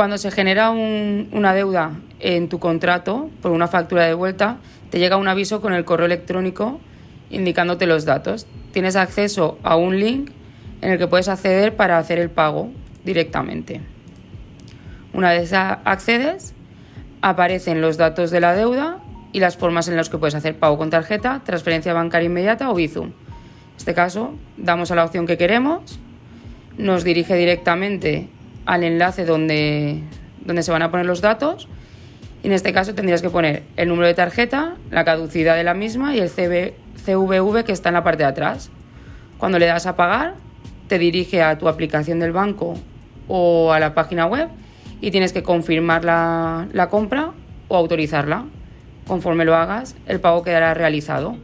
Cuando se genera una deuda en tu contrato por una factura de vuelta, te llega un aviso con el correo electrónico indicándote los datos. Tienes acceso a un link en el que puedes acceder para hacer el pago directamente. Una vez accedes, aparecen los datos de la deuda y las formas en las que puedes hacer pago con tarjeta, transferencia bancaria inmediata o Bizum. En este caso, damos a la opción que queremos, nos dirige directamente al enlace donde, donde se van a poner los datos y en este caso tendrías que poner el número de tarjeta, la caducidad de la misma y el CVV que está en la parte de atrás. Cuando le das a pagar, te dirige a tu aplicación del banco o a la página web y tienes que confirmar la, la compra o autorizarla. Conforme lo hagas, el pago quedará realizado.